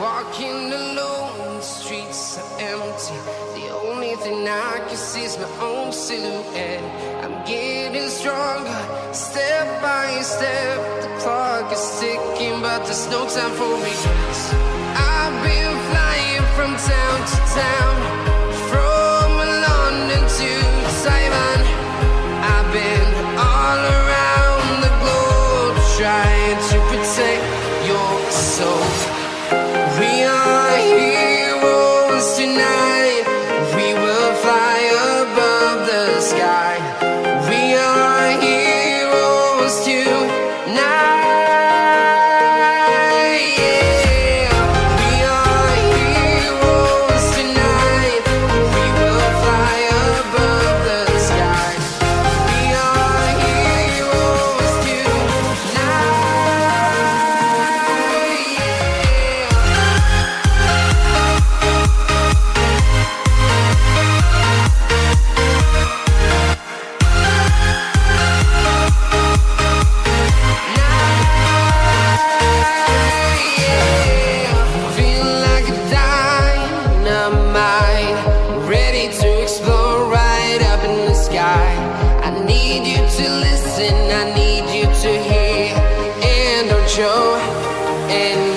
walking alone, the streets are empty. The only thing I can see is my own silhouette. I'm getting stronger, step by step. The clock is ticking, but there's no time for regrets. I've been flying from town to town, from London to Taiwan. I've been all around the globe trying to pretend. To listen, I need you to hear, and don't show any